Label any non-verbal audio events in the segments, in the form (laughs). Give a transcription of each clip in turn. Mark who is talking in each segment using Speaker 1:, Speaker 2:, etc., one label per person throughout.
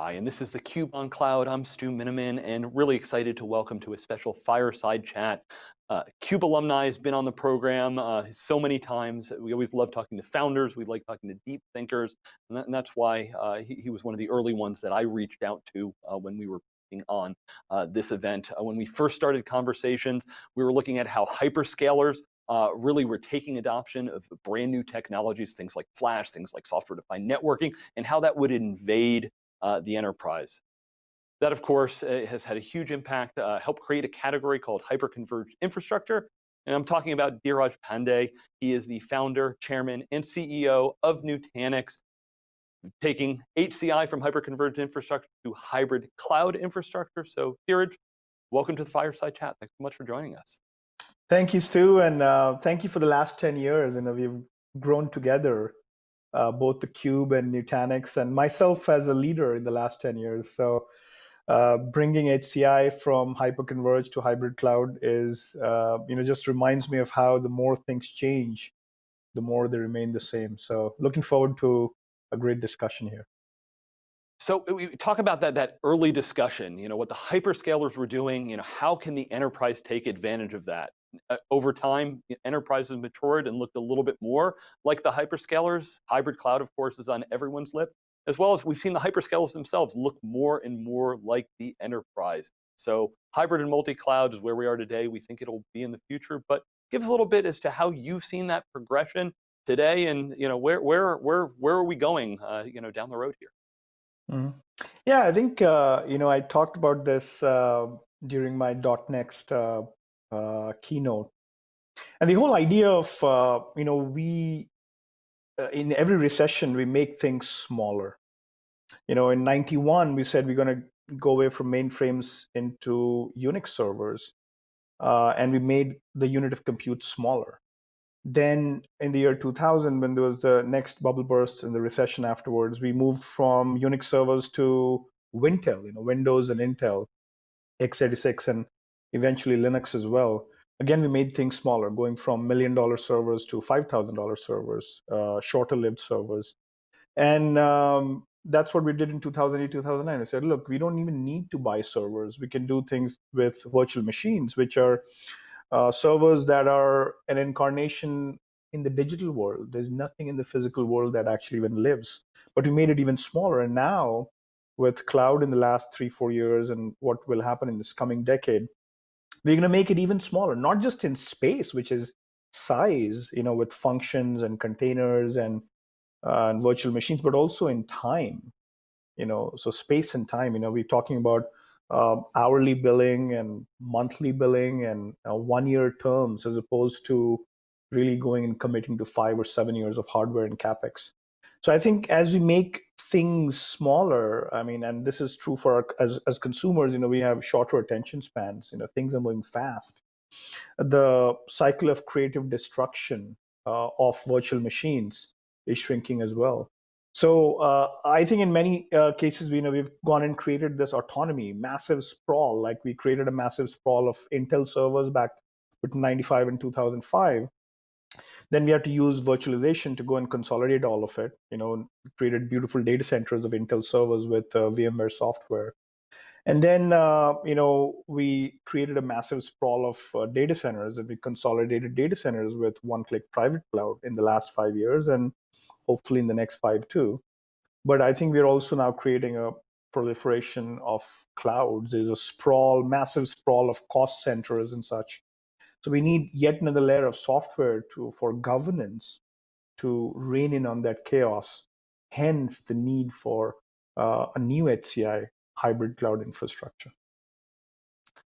Speaker 1: Hi, and this is the Cube on Cloud. I'm Stu Miniman, and really excited to welcome to a special fireside chat. Uh, CUBE alumni has been on the program uh, so many times. We always love talking to founders. We like talking to deep thinkers, and, that, and that's why uh, he, he, was one of the early ones that I reached out to uh, when we were on uh, this event. Uh, when we first started conversations, we were looking at how hyperscalers uh, really we're taking adoption of brand new technologies, things like flash, things like software-defined networking, and how that would invade uh, the enterprise. That, of course, uh, has had a huge impact, uh, helped create a category called hyperconverged infrastructure. And I'm talking about Dheeraj Pandey. He is the founder, chairman, and CEO of Nutanix, taking HCI from hyperconverged infrastructure to hybrid cloud infrastructure. So Dheeraj, welcome to the Fireside Chat. Thanks so much for joining us.
Speaker 2: Thank you, Stu, and uh, thank you for the last 10 years. You know, we've grown together uh, both the Cube and Nutanix, and myself as a leader in the last 10 years. So uh, bringing HCI from hyperconverged to hybrid cloud is, uh, you know, just reminds me of how the more things change, the more they remain the same. So looking forward to a great discussion here.
Speaker 1: So we talk about that, that early discussion, you know, what the hyperscalers were doing, you know, how can the enterprise take advantage of that? Uh, over time, enterprises matured and looked a little bit more like the hyperscalers. Hybrid cloud, of course, is on everyone's lip, as well as we've seen the hyperscalers themselves look more and more like the enterprise. So hybrid and multi-cloud is where we are today. We think it'll be in the future, but give us a little bit as to how you've seen that progression today and you know, where, where, where, where are we going uh, you know, down the road here?
Speaker 2: Mm -hmm. Yeah, I think, uh, you know, I talked about this uh, during my .next uh, uh, keynote. And the whole idea of, uh, you know, we, uh, in every recession, we make things smaller. You know, in 91, we said we're going to go away from mainframes into Unix servers. Uh, and we made the unit of compute smaller. Then in the year 2000, when there was the next bubble burst and the recession afterwards, we moved from Unix servers to Wintel, you know, Windows and Intel, x86. And eventually Linux as well. Again, we made things smaller, going from million dollar servers to $5,000 servers, uh, shorter lived servers. And um, that's what we did in 2008, 2009. I said, look, we don't even need to buy servers. We can do things with virtual machines, which are uh, servers that are an incarnation in the digital world. There's nothing in the physical world that actually even lives. But we made it even smaller. And now, with cloud in the last three, four years and what will happen in this coming decade, we're going to make it even smaller, not just in space, which is size, you know, with functions and containers and, uh, and virtual machines, but also in time, you know, so space and time, you know, we're talking about uh, hourly billing and monthly billing and uh, one-year terms as opposed to really going and committing to five or seven years of hardware and capex. So I think as we make things smaller, I mean, and this is true for our, as as consumers, you know, we have shorter attention spans. You know, things are moving fast. The cycle of creative destruction uh, of virtual machines is shrinking as well. So uh, I think in many uh, cases, you know, we've gone and created this autonomy, massive sprawl. Like we created a massive sprawl of Intel servers back between 95 and 2005 then we had to use virtualization to go and consolidate all of it. You know, created beautiful data centers of Intel servers with uh, VMware software. And then, uh, you know, we created a massive sprawl of uh, data centers and we consolidated data centers with one-click private cloud in the last five years and hopefully in the next five too. But I think we're also now creating a proliferation of clouds. There's a sprawl, massive sprawl of cost centers and such. So we need yet another layer of software to for governance to rein in on that chaos. Hence the need for uh, a new HCI hybrid cloud infrastructure.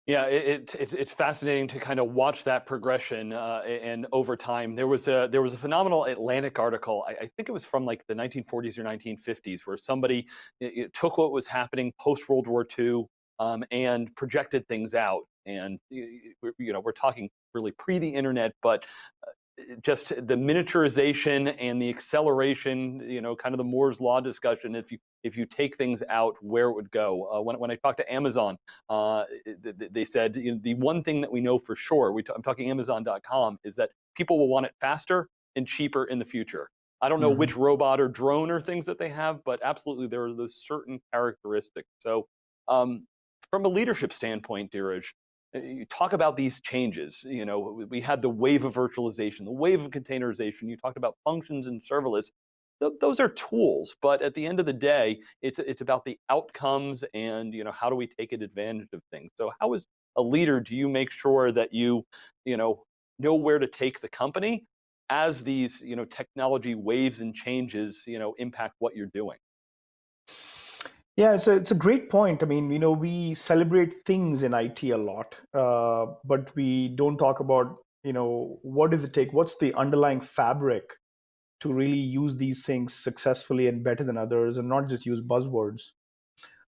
Speaker 1: Yeah, it, it, it's fascinating to kind of watch that progression uh, and over time. There was a there was a phenomenal Atlantic article. I, I think it was from like the 1940s or 1950s, where somebody it, took what was happening post World War II um, and projected things out. And you know, we're talking really pre the internet, but uh, just the miniaturization and the acceleration, you know, kind of the Moore's law discussion. If you if you take things out, where it would go. Uh, when when I talked to Amazon, uh, they said you know, the one thing that we know for sure, we I'm talking Amazon.com, is that people will want it faster and cheaper in the future. I don't know
Speaker 2: Mhm.
Speaker 1: which robot or drone or things that they have, but absolutely there are those certain characteristics. So um, from a leadership standpoint, Dheeraj, Uh, you talk about these changes. You know, we- had the wave of virtualization, the wave of containerization. You talked about functions and serverless. Th- those are tools, but at the end of the day, it's it's about the outcomes and you know how do we take advantage of things. So how as a leader do you make sure that you you know know where to take the company as these you know technology waves and changes you know impact what you're doing?
Speaker 2: Yeah, it's a it's a great point. I mean, you know, we celebrate things in IT a lot, uh, but we don't talk about, you know, what does it take? What's the underlying fabric to really use these things successfully and better than others, and not just use buzzwords?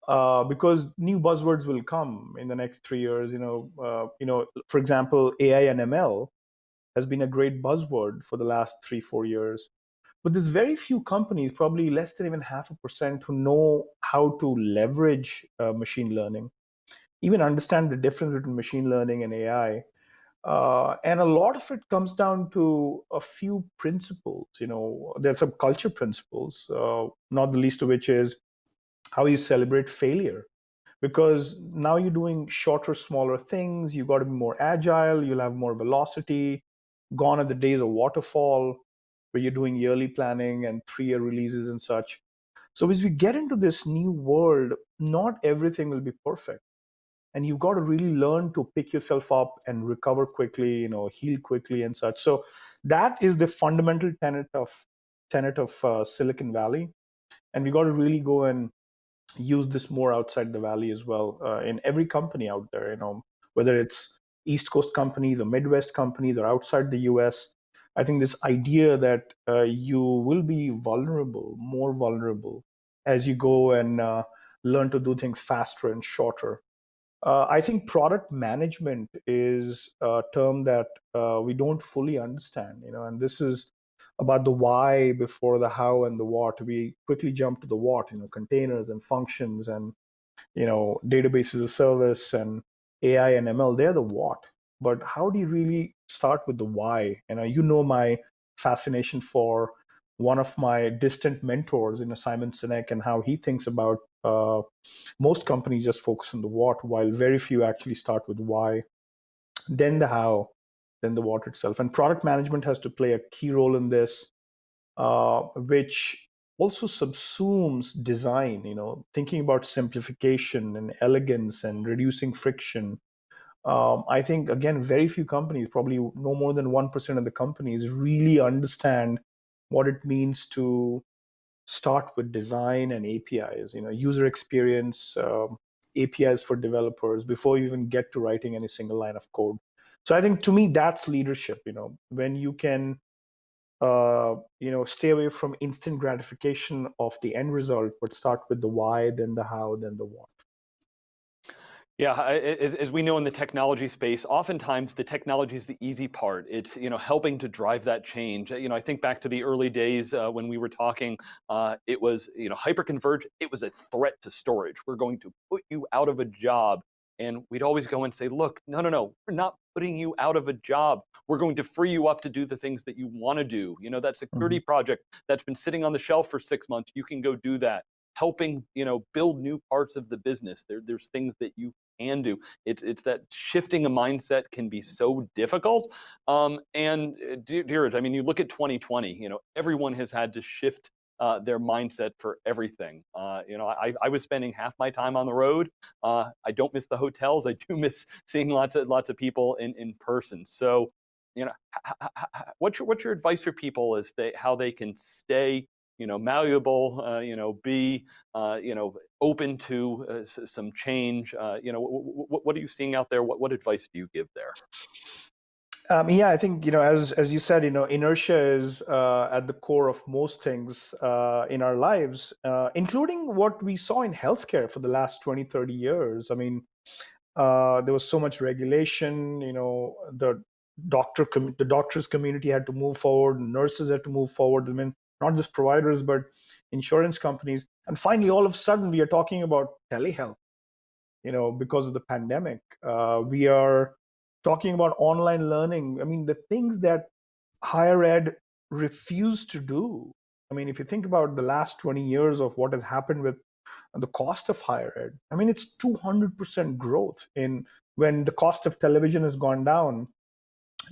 Speaker 2: Uh, because new buzzwords will come in the next three years. You know, uh, you know, for example, AI and ML has been a great buzzword for the last three four years but there's very few companies, probably less than even half a percent, who know how to leverage uh, machine learning, even understand the difference between machine learning and AI. Uh, and a lot of it comes down to a few principles. You know, there's some culture principles, uh, not the least of which is how you celebrate failure. Because now you're doing shorter, smaller things. You've got to be more agile. You'll have more velocity. Gone are the days of waterfall where you're doing yearly planning and three year releases and such. So as we get into this new world, not everything will be perfect. And you've got to really learn to pick yourself up and recover quickly, you know, heal quickly and such. So that is the fundamental tenet of tenet of uh, Silicon Valley. And we got to really go and use this more outside the valley as well uh, in every company out there, you know, whether it's East Coast companies or Midwest companies or outside the US I think this idea that uh, you will be vulnerable, more vulnerable, as you go and uh, learn to do things faster and shorter. Uh, I think product management is a term that uh, we don't fully understand, you know, and this is about the why before the how and the what. We quickly jump to the what, you know, containers and functions and you know databases of service and AI and ML. They're the what but how do you really start with the why? And uh, you know my fascination for one of my distant mentors, you know, Simon Sinek, and how he thinks about uh, most companies just focus on the what, while very few actually start with why, then the how, then the what itself. And product management has to play a key role in this, uh, which also subsumes design. You know, thinking about simplification and elegance and reducing friction um, I think again, very few companies, probably no more than one percent of the companies, really understand what it means to start with design and APIs. You know, user experience, um, APIs for developers before you even get to writing any single line of code. So I think to me, that's leadership. You know, when you can, uh, you know, stay away from instant gratification of the end result, but start with the why, then the how, then the what.
Speaker 1: Yeah, as, as, we know in the technology space, oftentimes the technology is the easy part. It's you know helping to drive that change. You know, I think back to the early days uh, when we were talking. Uh, it was you know hyperconverge. It was a threat to storage. We're going to put you out of a job, and we'd always go and say, look, no, no, no, we're not putting you out of a job. We're going to free you up to do the things that you want to do. You know, that security mm -hmm. project that's been sitting on the shelf for six months, you can go do that helping you know build new parts of the business. There, there's things that you can do. It's it's that shifting a mindset can be so difficult. Um, and uh, Dheeraj, I mean, you look at 2020. You know, everyone has had to shift uh, their mindset for everything. Uh, you know, I, I was spending half my time on the road. Uh, I don't miss the hotels. (laughs) I do miss seeing lots of lots of people in in person. So, you know, what's your what's your advice for people as they how they can stay you know, malleable, uh, you know, be, uh, you know, open to uh, some change. Uh, you know, what are you seeing out there? What, what advice do you give there?
Speaker 2: Um, yeah, I think you know, as as you said, you know, inertia is uh, at the core of most things uh, in our lives, including what we saw in healthcare for the last 20, 30 years. I mean, there was so much regulation. You know, the doctor the doctors community had to move forward, nurses had to move forward. I mean, not just providers, but insurance companies. And finally, all of a sudden, we are talking about telehealth, you know, because of the pandemic. Uh, we are talking about online learning. I mean, the things that higher ed refused to do I mean, if you think about the last 20 years of what has happened with the cost of higher ed, I mean, it's 200% growth in when the cost of television has gone down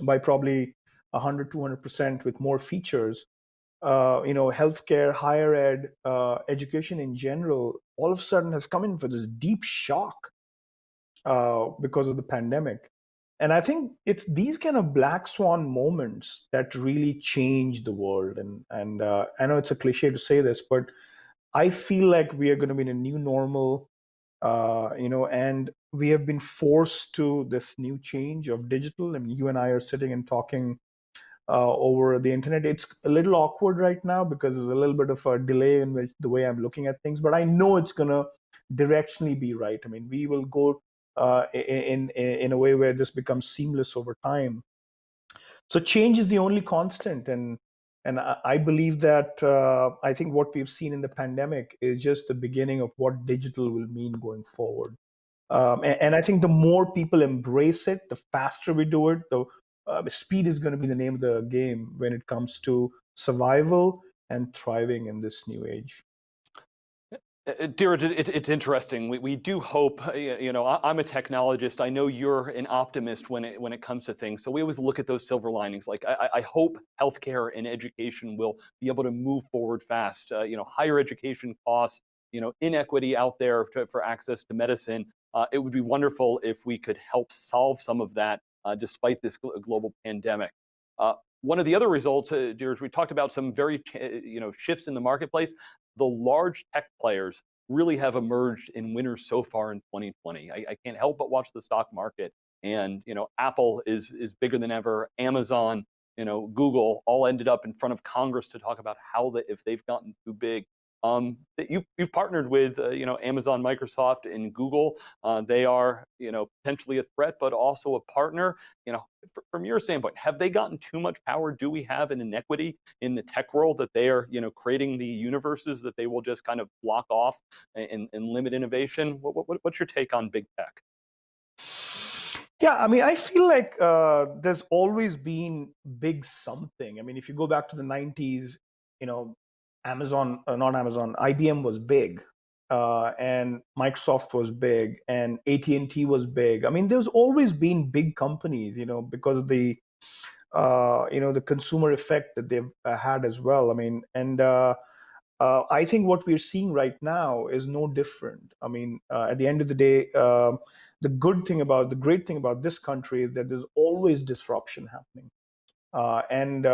Speaker 2: by probably 100, 200% with more features. Uh, you know, healthcare, higher ed, uh, education in general, all of a sudden has come in for this deep shock uh, because of the pandemic. And I think it's these kind of black swan moments that really change the world. And and uh, I know it's a cliche to say this, but I feel like we are going to be in a new normal. Uh, you know, and we have been forced to this new change of digital. I mean, you and I are sitting and talking uh, over the internet. It's a little awkward right now because there's a little bit of a delay in which, the way I'm looking at things, but I know it's going to directionally be right. I mean, we will go uh, in, in a way where this becomes seamless over time. So change is the only constant, and and I believe that uh, I think what we've seen in the pandemic is just the beginning of what digital will mean going forward. Um, and, and, I think the more people embrace it, the faster we do it, the uh, speed is going to be the name of the game when it comes to survival and thriving in this new age.
Speaker 1: Uh, uh, Dheeraj, it, it's interesting. We, we do hope, uh, you know, I'm a technologist. I know you're an optimist when it, when it comes to things. So we always look at those silver linings. Like I, I hope healthcare and education will be able to move forward fast. Uh, you know, higher education costs, you know, inequity out there to, for access to medicine. Uh, it would be wonderful if we could help solve some of that despite this global pandemic. Uh, one of the other results, uh, we talked about some very you know, shifts in the marketplace. The large tech players really have emerged in winners so far in 2020. I, I can't help but watch the stock market and you know, Apple is, is bigger than ever, Amazon, you know, Google all ended up in front of Congress to talk about how that if they've gotten too big, um, you've, you've partnered with uh, you know Amazon, Microsoft, and Google. Uh, they are you know potentially a threat, but also a partner. You know, from your standpoint, have they gotten too much power? Do we have an inequity in the tech world that they are you know creating the universes that they will just kind of block off and, and limit innovation? What, what, what's your take on big tech?
Speaker 2: Yeah, I mean, I feel like uh, there's always been big something. I mean, if you go back to the 90s, you know, Amazon, uh, not Amazon, IBM was big, uh, and Microsoft was big, and AT and T was big. I mean, there's always been big companies, you know, because of the, uh, you know, the consumer effect that they've uh, had as well. I mean, and uh, uh, I think what we're seeing right now is no different. I mean, at the end of the day, um, the good thing about the great thing about this country is that there's always disruption happening, and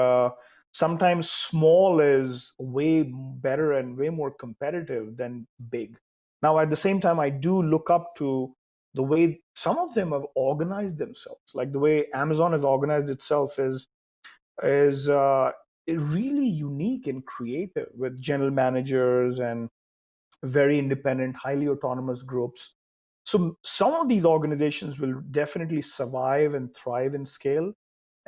Speaker 2: sometimes small is way better and way more competitive than big. Now, at the same time, I do look up to the way some of them have organized themselves, like the way Amazon has organized itself is is uh, really unique and creative with general managers and very independent, highly autonomous groups. So some of these organizations will definitely survive and thrive in scale.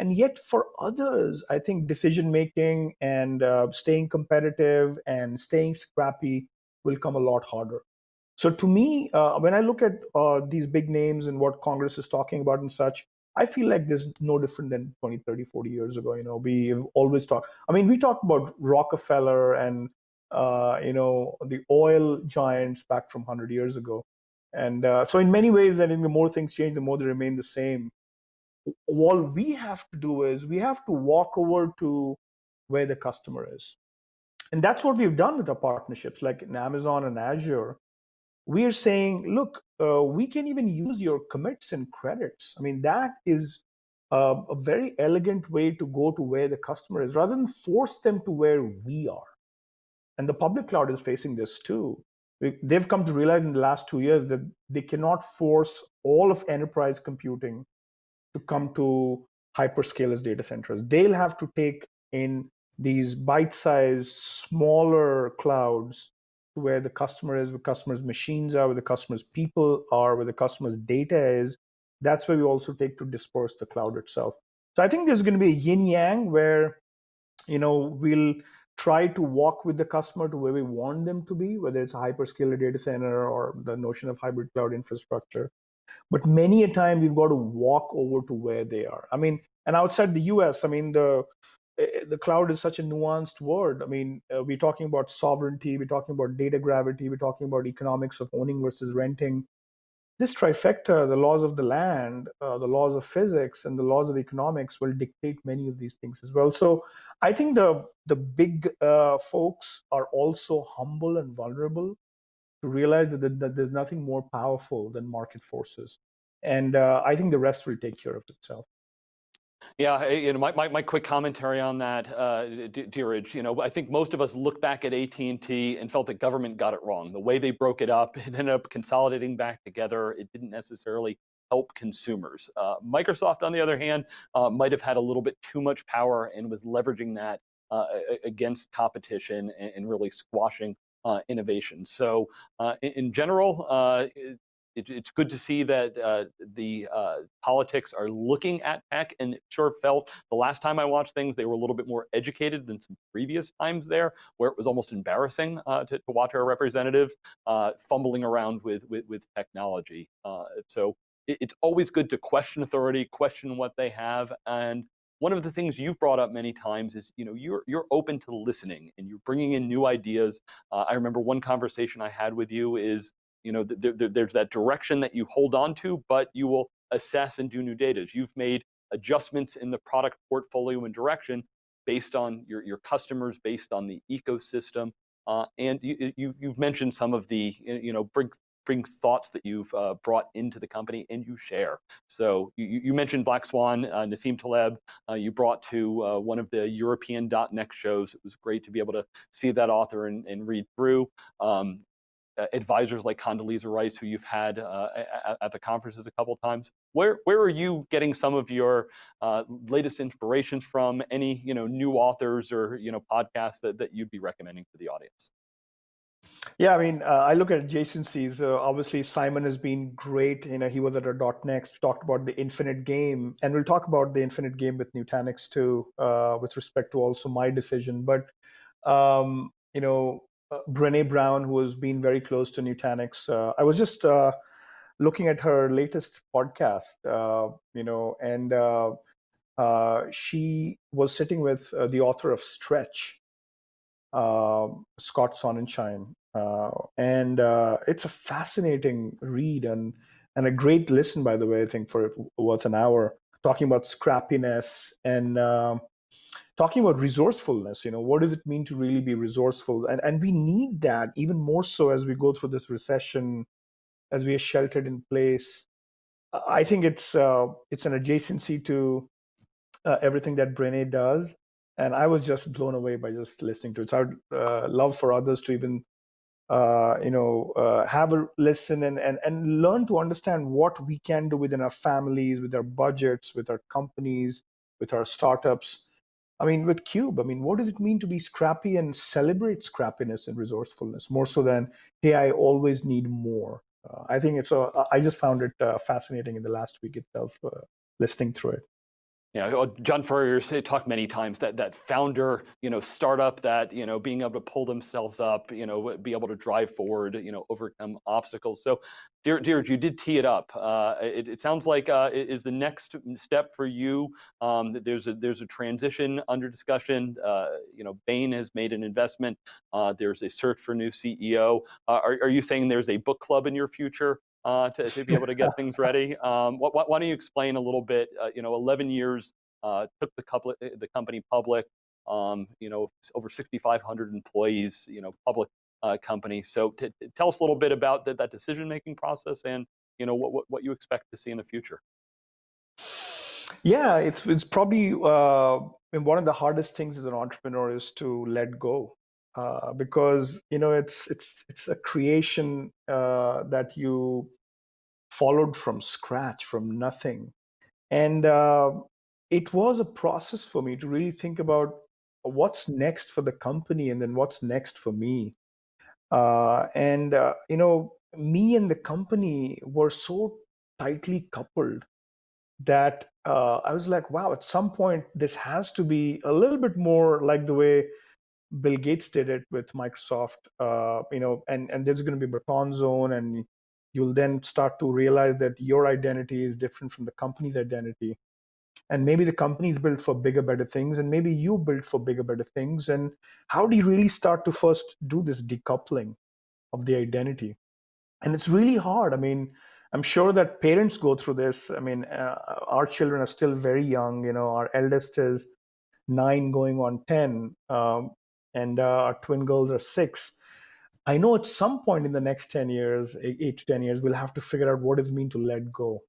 Speaker 2: And yet, for others, I think decision making and uh, staying competitive and staying scrappy will come a lot harder. So, to me, uh, when I look at uh, these big names and what Congress is talking about and such, I feel like there's no different than 20, 30, 40 years ago. You know, we always talk. I mean, we talked about Rockefeller and uh, you know the oil giants back from 100 years ago, and uh, so in many ways, I think the more things change, the more they remain the same all we have to do is we have to walk over to where the customer is. And that's what we've done with our partnerships, like in Amazon and Azure. We are saying, look, uh, we can even use your commits and credits. I mean, that is uh, a very elegant way to go to where the customer is rather than force them to where we are. And the public cloud is facing this too. They've come to realize in the last two years that they cannot force all of enterprise computing to come to hyperscalers data centers. They'll have to take in these bite-sized, smaller clouds where the customer is, where customers' machines are, where the customers' people are, where the customer's data is. That's where we also take to disperse the cloud itself. So I think there's going to be a yin yang where, you know, we'll try to walk with the customer to where we want them to be, whether it's a hyperscaler data center or the notion of hybrid cloud infrastructure. But many a time we've got to walk over to where they are. I mean, and outside the US, I mean, the the cloud is such a nuanced word. I mean, uh, we're talking about sovereignty, we're talking about data gravity, we're talking about economics of owning versus renting. This trifecta, the laws of the land, uh, the laws of physics, and the laws of economics will dictate many of these things as well. So I think the the big uh, folks are also humble and vulnerable to realize that, that, there's nothing more powerful than market forces, and uh, I think the rest will take care of itself.
Speaker 1: Yeah, you know, my, my, my, quick commentary on that, uh, Dheeraj, you know, I think most of us look back at AT&T and felt that government got it wrong. The way they broke it up, (laughs) it ended up consolidating back together. It didn't necessarily help consumers. Uh, Microsoft, on the other hand, uh, might have had a little bit too much power and was leveraging that uh, against competition and, and really squashing innovation. So uh, in, in, general, uh, it, it's good to see that uh, the uh, politics are looking at tech and it sure felt the last time I watched things, they were a little bit more educated than some previous times there, where it was almost embarrassing uh, to, to, watch our representatives uh, fumbling around with, with, with technology. Uh, so it, it's always good to question authority, question what they have, and one of the things you've brought up many times is you know you're you're open to listening and you're bringing in new ideas. Uh, I remember one conversation I had with you is you know, th th there's that direction that you hold on to, but you will assess and do new data. You've made adjustments in the product portfolio and direction based on your, your customers, based on the ecosystem. Uh, and you, you, have mentioned some of the, you know, bring, bring thoughts that you've uh, brought into the company and you share. So you, you mentioned Black Swan, uh, Nassim Taleb, uh, you brought to uh, one of the European .next shows. It was great to be able to see that author and, and read through. Um, advisors like Condoleezza Rice, who you've had uh, at, at, the conferences a couple times. Where where are you getting some of your uh, latest inspirations from? Any you know new authors or you know podcasts that, that you'd be recommending for the audience?
Speaker 2: Yeah, I mean, uh, I look at adjacencies. Uh, obviously, Simon has been great. You know, he was at our .next, talked about the infinite game, and we'll talk about the infinite game with Nutanix too, uh, with respect to also my decision. But um, you know, uh, Brene Brown, who has been very close to Nutanix. Uh, I was just uh, looking at her latest podcast, uh, you know, and uh, uh, she was sitting with the author of Stretch, um, Scott Sonenshein, and it's a fascinating read and and a great listen, by the way. I think for worth an hour, talking about scrappiness and um, talking about resourcefulness you know what does it mean to really be resourceful? And and we need that even more so as we go through this recession as we are sheltered in place. I think it's uh, it's an adjacency to uh, everything that Brene does. And i was just blown away by just listening to it. So i would uh, love for others to even uh, you know uh, have a listen and, and and learn to understand what we can do within our families with our budgets with our companies with our startups I mean, with Cube, I mean, what does it mean to be scrappy and celebrate scrappiness and resourcefulness more so than, hey, I always need more? Uh, I think it's a, I just found it uh, fascinating in the last week itself, uh, listening through it.
Speaker 1: Yeah, John Furrier's talked many times that that founder, you know, startup that you know being able to pull themselves up, you know, be able to drive forward, you know, overcome obstacles. So, dear, dear, you did tee it up. Uh, it, it, sounds like uh, is the next step for you. Um, there's a there's a transition under discussion. Uh, you know, Bain has made an investment. Uh, there's a search for new CEO. Uh, are, are you saying there's a book club in your future? Uh, to, to be able to get (laughs) things ready. Um, why, why, don't you explain a little bit, uh, you know, 11 years uh, took the, couple, uh, the company public, um, you know, over 6,500 employees, you know, public uh, company. So tell us a little bit about the, that decision-making process and, you know, what, what, what, you expect to see in the future.
Speaker 2: Yeah, it's, it's probably uh, one of the hardest things as an entrepreneur is to let go. Uh, because you know it's it's it's a creation uh, that you followed from scratch from nothing. And uh, it was a process for me to really think about what's next for the company and then what's next for me. Uh, and uh, you know me and the company were so tightly coupled that i was like wow at some point this has to be a little bit more like the way Bill Gates did it with Microsoft, uh, you know, and, and there's going to be baton zone, and you'll then start to realize that your identity is different from the company's identity. and maybe the company's built for bigger better things and maybe you built for bigger better things. And how do you really start to first do this decoupling of the identity? And it's really hard. I mean i'm sure that parents go through this. I mean uh, our children are still very young you know our eldest is 9 going on 10 um, and uh, our twin girls are 6 i know at some point in the next 10 years 8 to 10 years we'll have to figure out what it means to let go.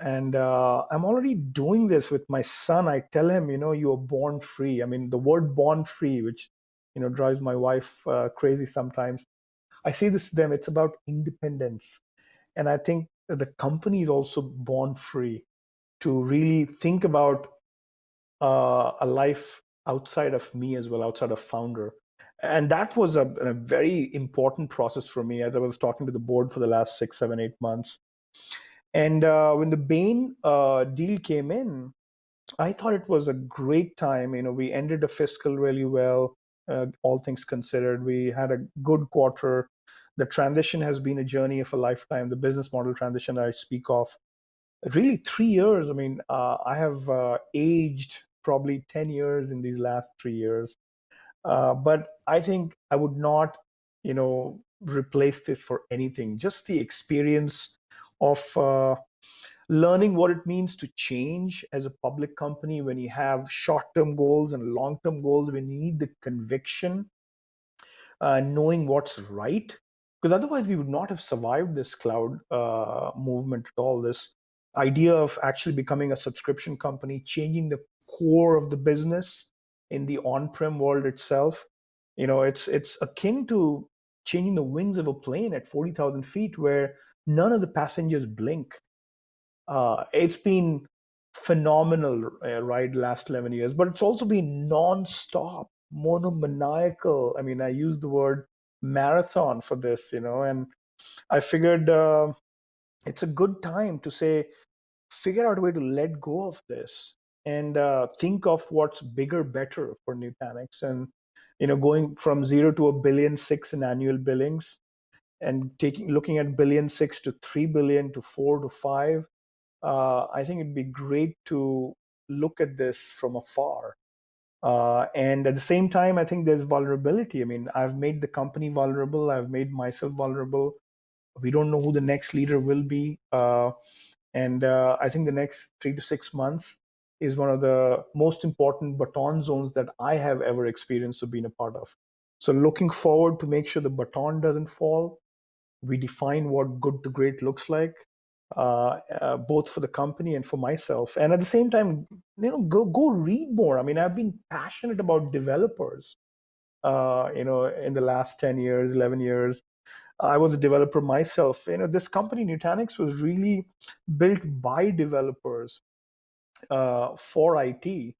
Speaker 2: And uh, i'm already doing this with my son. I tell him you know you are born free. I mean the word born free which you know drives my wife uh, crazy sometimes. I say this to them it's about independence. And i think the company is also born free to really think about uh, a life outside of me as well outside of founder and that was a, a very important process for me as i was talking to the board for the last six seven eight months and uh, when the Bain uh, deal came in, I thought it was a great time. You know, we ended the fiscal really well, uh, all things considered. We had a good quarter. The transition has been a journey of a lifetime. The business model transition I speak of, really three years. I mean, uh, I have uh, aged probably 10 years in these last three years. Uh, but I think I would not, you know, replace this for anything. Just the experience of uh, learning what it means to change as a public company when you have short-term goals and long-term goals when you need the conviction uh, knowing what's right because otherwise we would not have survived this cloud uh, movement at all this idea of actually becoming a subscription company changing the core of the business in the on-prem world itself you know it's it's akin to changing the wings of a plane at 40,000 feet where none of the passengers blink. Uh, it's been phenomenal uh, ride last 11 years, but it's also been non-stop, monomaniacal. I mean, I use the word marathon for this, you know, and I figured uh, it's a good time to say, figure out a way to let go of this and uh, think of what's bigger, better for Nutanix. And you know, going from zero to a billion six in annual billings and taking looking at billion six to three billion to four to five, uh, I think it'd be great to look at this from afar. Uh, and at the same time, I think there's vulnerability. I mean, I've made the company vulnerable. I've made myself vulnerable. We don't know who the next leader will be. Uh, and uh, I think the next three to six months is one of the most important baton zones that I have ever experienced or been a part of. So looking forward to make sure the baton doesn't fall. We define what good to great looks like uh, uh, both for the company and for myself. And at the same time you know go go read more. I mean i've been passionate about developers uh, you know in the last 10 years 11 years. I was a developer myself. You know this company nutanix was really built by developers for it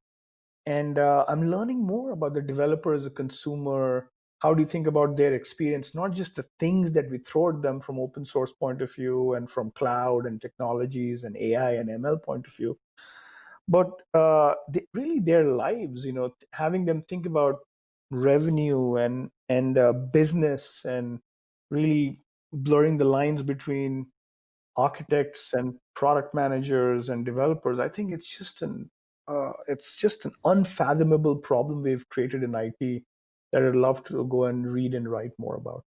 Speaker 2: and uh, i'm learning more about the developer as a consumer how do you think about their experience not just the things that we throw at them from open source point of view and from cloud and technologies and ai and ml point of view but uh, they, really their lives you know having them think about revenue and and uh, business and really blurring the lines between architects and product managers and developers i think it's just an uh, it's just an unfathomable problem we've created in it that I'd love to go and read and write more about.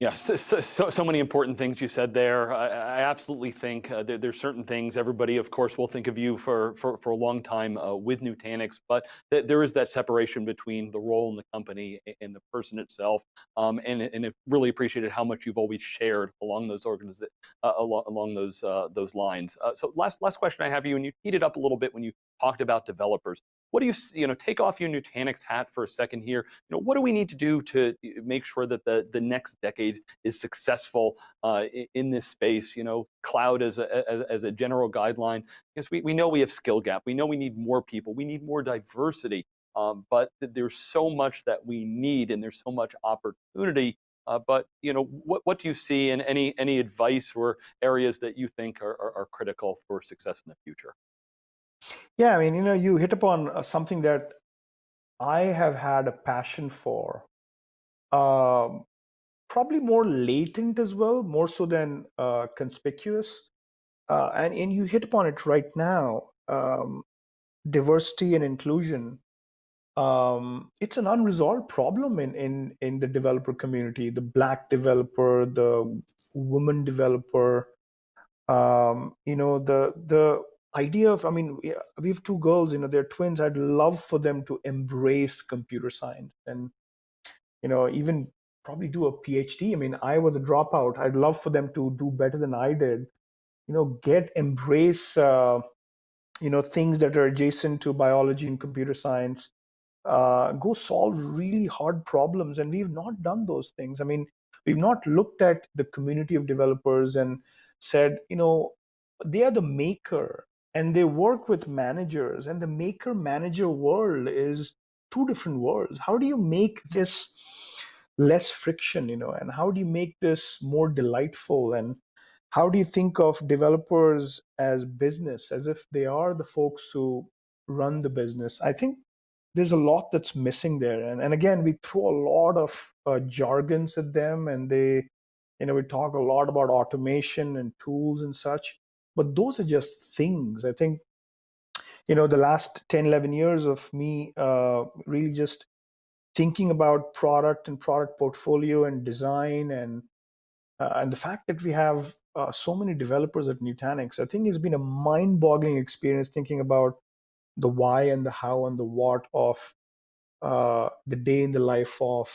Speaker 1: Yeah, so, so, so, many important things you said there. I, I absolutely think uh, there, there's certain things, everybody, of course, will think of you for, for, for a long time uh, with Nutanix, but th there is that separation between the role in the company and the person itself. Um, and, and it really appreciated how much you've always shared along those uh, along, along those, uh, those lines. Uh, so last, last question I have you, and you heated up a little bit when you talked about developers. What do you, you know, take off your Nutanix hat for a second here. You know, what do we need to do to make sure that the, the next decade is successful uh, in this space? You know, cloud as a, as, a general guideline, because we, we know we have skill gap. We know we need more people. We need more diversity. Um, but there's so much that we need and there's so much opportunity uh, but you know, what, what do you see and any, any advice or areas that you think are, are, are, critical for success in the future?
Speaker 2: Yeah, I mean, you know, you hit upon uh, something that I have had a passion for, um, probably more latent as well, more so than uh, conspicuous. uh, and, and you hit upon it right now, um, diversity and inclusion. Um, it's an unresolved problem in, in, in the developer community, the black developer, the woman developer, um, you know, the, the idea of, I mean, we have two girls, you know, they're twins. I'd love for them to embrace computer science and, you know, even probably do a PhD. I mean, I was a dropout. I'd love for them to do better than I did. You know, get embrace, uh, you know, things that are adjacent to biology and computer science. Uh, go solve really hard problems, and we've not done those things. I mean, we've not looked at the community of developers and said, you know, they are the maker and they work with managers and the maker manager world is two different worlds. How do you make this less friction you know and how do you make this more delightful? And how do you think of developers as business as if they are the folks who run the business? I think there's a lot that's missing there. And, and again we throw a lot of uh, jargons at them and they you know we talk a lot about automation and tools and such but those are just things. I think you know the last 10 11 years of me uh, really just thinking about product and product portfolio and design and uh, and the fact that we have uh, so many developers at Nutanix, I think it's been a mind-boggling experience thinking about the why and the how and the what of uh, the day in the life of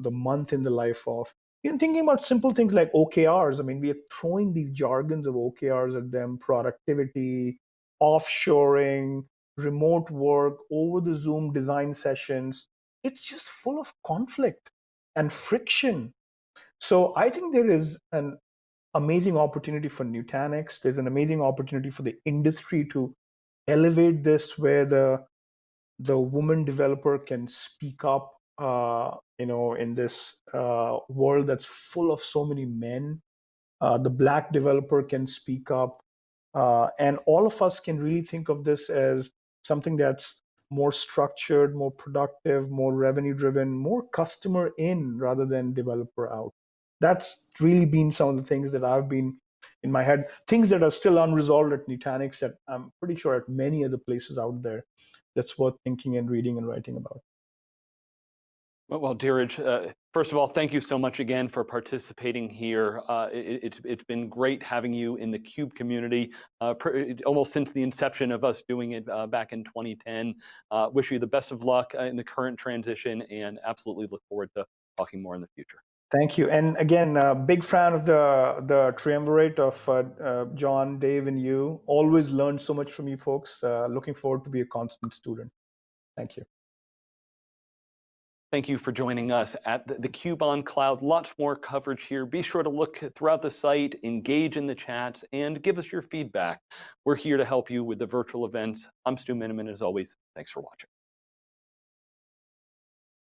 Speaker 2: the month in the life of even thinking about simple things like OKRs. I mean, we are throwing these jargons of OKRs at them: productivity, offshoring, remote work, over the Zoom design sessions it's just full of conflict and friction. So I think there is an amazing opportunity for Nutanix. There's an amazing opportunity for the industry to elevate this where the the woman developer can speak up uh, you know in this uh, world that's full of so many men uh, the black developer can speak up uh, and all of us can really think of this as something that's more structured, more productive, more revenue driven, more customer in rather than developer out. That's really been some of the things that I've been in my head, things that are still unresolved at Nutanix that I'm pretty sure at many other places out there that's worth thinking and reading and writing about.
Speaker 1: Well, Dheeraj, uh, first of all, thank you so much again for participating here. Uh, it, it's, it's been great having you in the CUBE community, uh, almost since the inception of us doing it uh, back in 2010. Uh, wish you the best of luck uh, in the current transition and absolutely look forward to talking more in the future.
Speaker 2: Thank you. And again, uh, big fan of the, the triumvirate of John, Dave, and you. Always learned so much from you folks. looking forward to be a constant student. Thank you.
Speaker 1: Thank you for joining us at the, the Cube on Cloud. Lots more coverage here. Be sure to look throughout the site, engage in the chats, and give us your feedback. We're here to help you with the virtual events. I'm Stu Miniman, as always. Thanks for watching.